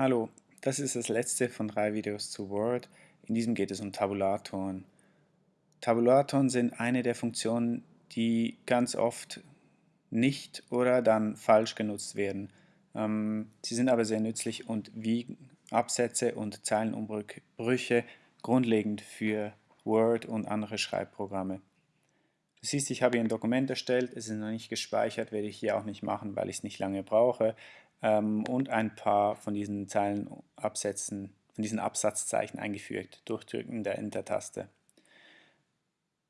Hallo, das ist das letzte von drei Videos zu Word. In diesem geht es um Tabulatoren. Tabulatoren sind eine der Funktionen, die ganz oft nicht oder dann falsch genutzt werden. Ähm, sie sind aber sehr nützlich und wie Absätze und Zeilenumbrüche grundlegend für Word und andere Schreibprogramme. Du siehst, ich habe hier ein Dokument erstellt, es ist noch nicht gespeichert, werde ich hier auch nicht machen, weil ich es nicht lange brauche ähm, und ein paar von diesen Zeilenabsätzen, von diesen Absatzzeichen eingefügt, durch Drücken der Enter-Taste.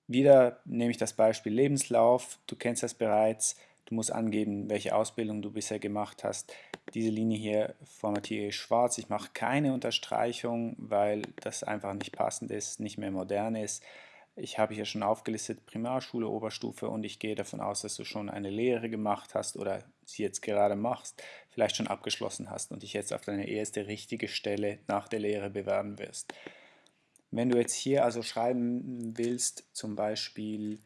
Wieder nehme ich das Beispiel Lebenslauf, du kennst das bereits, du musst angeben, welche Ausbildung du bisher gemacht hast. Diese Linie hier formatiere ich schwarz, ich mache keine Unterstreichung, weil das einfach nicht passend ist, nicht mehr modern ist. Ich habe hier schon aufgelistet Primarschule, Oberstufe und ich gehe davon aus, dass du schon eine Lehre gemacht hast oder sie jetzt gerade machst, vielleicht schon abgeschlossen hast und dich jetzt auf deine erste richtige Stelle nach der Lehre bewerben wirst. Wenn du jetzt hier also schreiben willst, zum Beispiel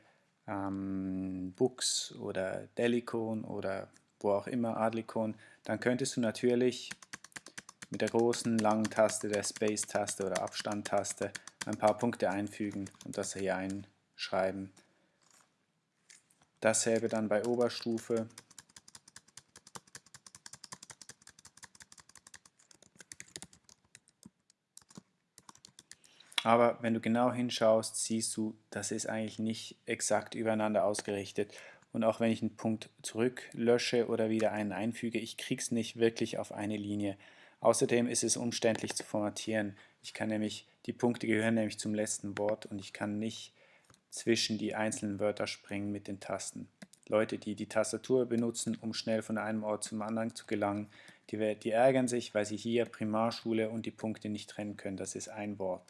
ähm, Books oder Delicon oder wo auch immer Adlicon, dann könntest du natürlich mit der großen langen Taste, der Space-Taste oder Abstand-Taste ein paar Punkte einfügen und das hier einschreiben. Dasselbe dann bei Oberstufe. Aber wenn du genau hinschaust, siehst du, das ist eigentlich nicht exakt übereinander ausgerichtet. Und auch wenn ich einen Punkt zurücklösche oder wieder einen einfüge, ich es nicht wirklich auf eine Linie. Außerdem ist es umständlich zu formatieren. Ich kann nämlich, die Punkte gehören nämlich zum letzten Wort und ich kann nicht zwischen die einzelnen Wörter springen mit den Tasten. Leute, die die Tastatur benutzen, um schnell von einem Ort zum anderen zu gelangen, die, die ärgern sich, weil sie hier Primarschule und die Punkte nicht trennen können. Das ist ein Wort.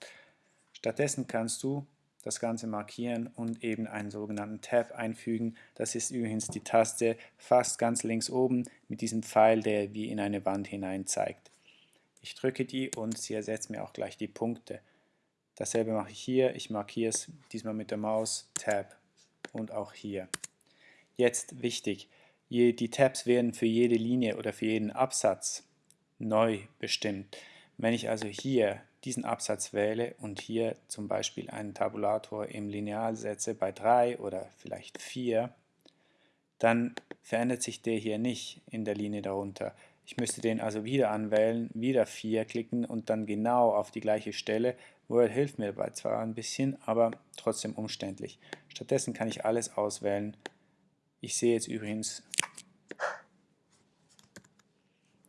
Stattdessen kannst du das Ganze markieren und eben einen sogenannten Tab einfügen. Das ist übrigens die Taste fast ganz links oben mit diesem Pfeil, der wie in eine Wand hinein zeigt. Ich drücke die und sie ersetzt mir auch gleich die Punkte. Dasselbe mache ich hier. Ich markiere es diesmal mit der Maus, Tab und auch hier. Jetzt wichtig, die Tabs werden für jede Linie oder für jeden Absatz neu bestimmt. Wenn ich also hier diesen Absatz wähle und hier zum Beispiel einen Tabulator im Lineal setze bei 3 oder vielleicht 4, dann verändert sich der hier nicht in der Linie darunter. Ich müsste den also wieder anwählen, wieder 4 klicken und dann genau auf die gleiche Stelle. Word hilft mir dabei zwar ein bisschen, aber trotzdem umständlich. Stattdessen kann ich alles auswählen. Ich sehe jetzt übrigens,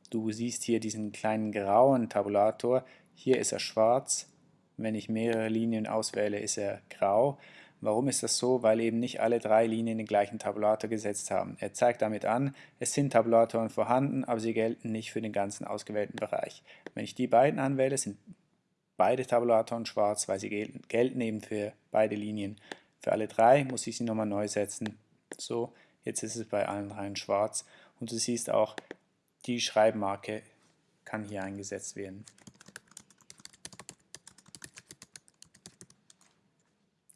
du siehst hier diesen kleinen grauen Tabulator. Hier ist er schwarz. Wenn ich mehrere Linien auswähle, ist er grau. Warum ist das so? Weil eben nicht alle drei Linien den gleichen Tabulator gesetzt haben. Er zeigt damit an, es sind Tabulatoren vorhanden, aber sie gelten nicht für den ganzen ausgewählten Bereich. Wenn ich die beiden anwähle, sind beide Tabulatoren schwarz, weil sie gelten, eben für beide Linien. Für alle drei muss ich sie nochmal neu setzen. So, jetzt ist es bei allen dreien schwarz. Und du siehst auch, die Schreibmarke kann hier eingesetzt werden.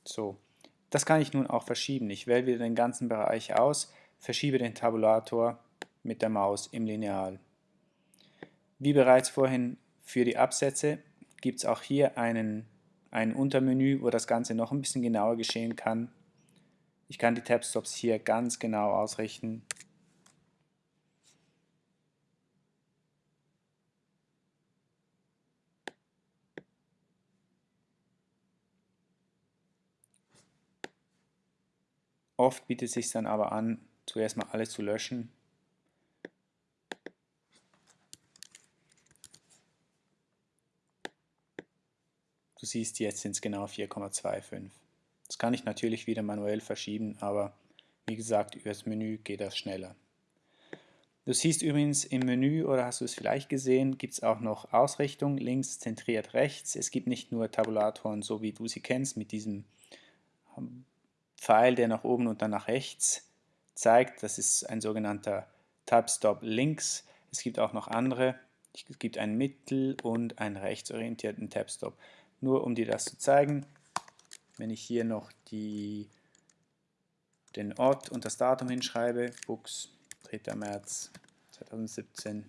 So, das kann ich nun auch verschieben. Ich wähle wieder den ganzen Bereich aus, verschiebe den Tabulator mit der Maus im Lineal. Wie bereits vorhin für die Absätze gibt es auch hier einen, ein Untermenü, wo das Ganze noch ein bisschen genauer geschehen kann. Ich kann die Tabstops hier ganz genau ausrichten. Oft bietet es sich dann aber an, zuerst mal alles zu löschen. Du siehst, jetzt sind es genau 4,25. Das kann ich natürlich wieder manuell verschieben, aber wie gesagt, über das Menü geht das schneller. Du siehst übrigens im Menü, oder hast du es vielleicht gesehen, gibt es auch noch Ausrichtung, links zentriert rechts. Es gibt nicht nur Tabulatoren, so wie du sie kennst, mit diesem Pfeil, der nach oben und dann nach rechts zeigt. Das ist ein sogenannter Tab-Stop links. Es gibt auch noch andere. Es gibt einen mittel- und einen rechtsorientierten Tab-Stop. Nur um dir das zu zeigen, wenn ich hier noch die, den Ort und das Datum hinschreibe, Books, 3. März 2017,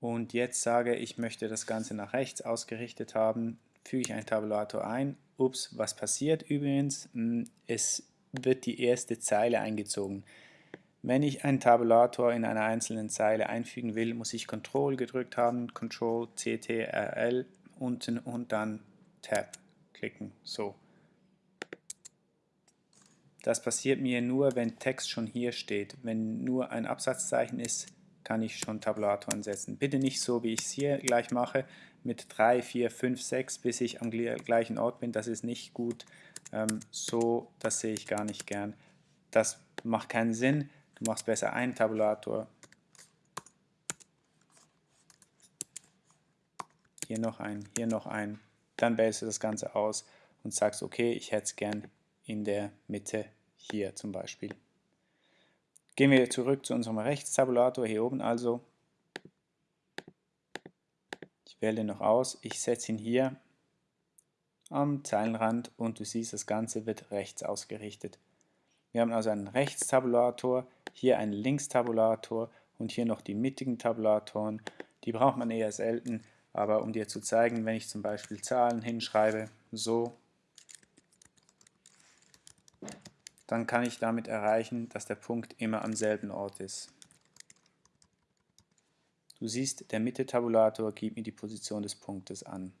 und jetzt sage, ich möchte das Ganze nach rechts ausgerichtet haben, füge ich einen Tabulator ein. Ups, was passiert übrigens? Hm, es wird die erste Zeile eingezogen. Wenn ich einen Tabulator in einer einzelnen Zeile einfügen will, muss ich Ctrl gedrückt haben, Ctrl, CTRL unten und dann Tab klicken. So. Das passiert mir nur, wenn Text schon hier steht. Wenn nur ein Absatzzeichen ist, kann ich schon Tabulatoren setzen. Bitte nicht so, wie ich es hier gleich mache, mit 3, 4, 5, 6, bis ich am gleichen Ort bin. Das ist nicht gut. Ähm, so, das sehe ich gar nicht gern. Das macht keinen Sinn. Du machst besser einen Tabulator. Hier noch einen, hier noch einen. Dann wählst du das Ganze aus und sagst, okay, ich hätte es gern in der Mitte hier zum Beispiel. Gehen wir zurück zu unserem Rechtstabulator, hier oben also. Wähle noch aus, ich setze ihn hier am Zeilenrand und du siehst, das Ganze wird rechts ausgerichtet. Wir haben also einen Rechtstabulator, hier einen Linkstabulator und hier noch die mittigen Tabulatoren. Die braucht man eher selten, aber um dir zu zeigen, wenn ich zum Beispiel Zahlen hinschreibe, so dann kann ich damit erreichen, dass der Punkt immer am selben Ort ist. Du siehst, der Mitte-Tabulator gibt mir die Position des Punktes an.